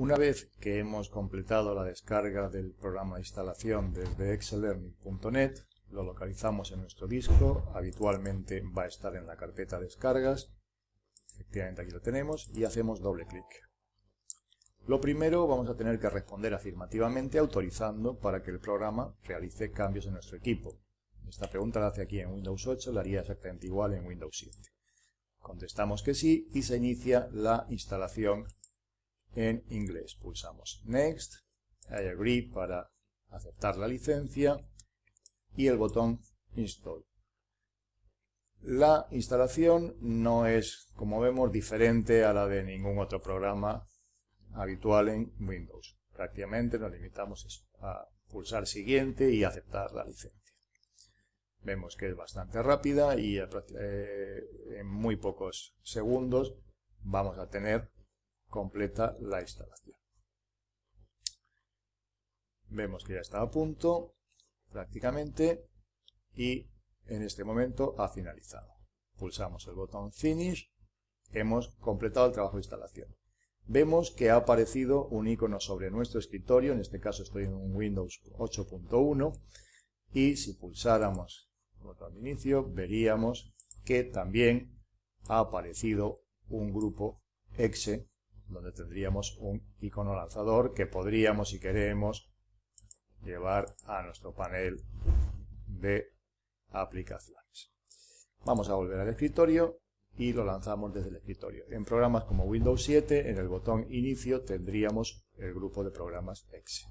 Una vez que hemos completado la descarga del programa de instalación desde excellearning.net, lo localizamos en nuestro disco, habitualmente va a estar en la carpeta descargas, efectivamente aquí lo tenemos, y hacemos doble clic. Lo primero vamos a tener que responder afirmativamente autorizando para que el programa realice cambios en nuestro equipo. Esta pregunta la hace aquí en Windows 8, la haría exactamente igual en Windows 7. Contestamos que sí y se inicia la instalación en inglés. Pulsamos Next, I agree para aceptar la licencia y el botón Install. La instalación no es, como vemos, diferente a la de ningún otro programa habitual en Windows. Prácticamente nos limitamos a pulsar siguiente y aceptar la licencia. Vemos que es bastante rápida y eh, en muy pocos segundos vamos a tener completa la instalación. Vemos que ya está a punto prácticamente y en este momento ha finalizado. Pulsamos el botón Finish, hemos completado el trabajo de instalación. Vemos que ha aparecido un icono sobre nuestro escritorio, en este caso estoy en un Windows 8.1 y si pulsáramos el botón de inicio veríamos que también ha aparecido un grupo exe donde tendríamos un icono lanzador que podríamos, si queremos, llevar a nuestro panel de aplicaciones. Vamos a volver al escritorio y lo lanzamos desde el escritorio. En programas como Windows 7, en el botón Inicio tendríamos el grupo de programas EXE.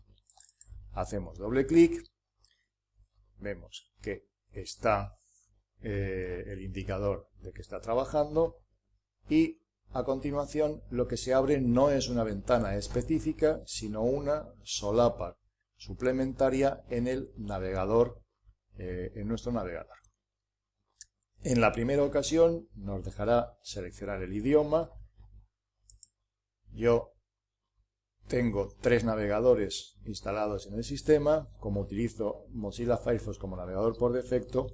Hacemos doble clic, vemos que está eh, el indicador de que está trabajando y a continuación lo que se abre no es una ventana específica, sino una solapa suplementaria en el navegador, eh, en nuestro navegador. En la primera ocasión nos dejará seleccionar el idioma. Yo tengo tres navegadores instalados en el sistema. Como utilizo Mozilla Firefox como navegador por defecto,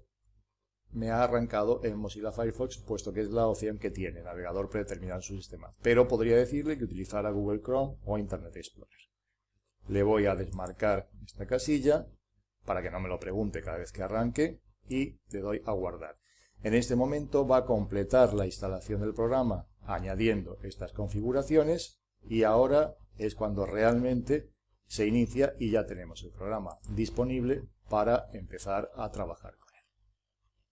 me ha arrancado en Mozilla Firefox, puesto que es la opción que tiene, navegador predeterminado en su sistema. Pero podría decirle que utilizara Google Chrome o Internet Explorer le voy a desmarcar esta casilla para que no me lo pregunte cada vez que arranque y le doy a guardar. En este momento va a completar la instalación del programa añadiendo estas configuraciones y ahora es cuando realmente se inicia y ya tenemos el programa disponible para empezar a trabajar